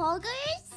poggers?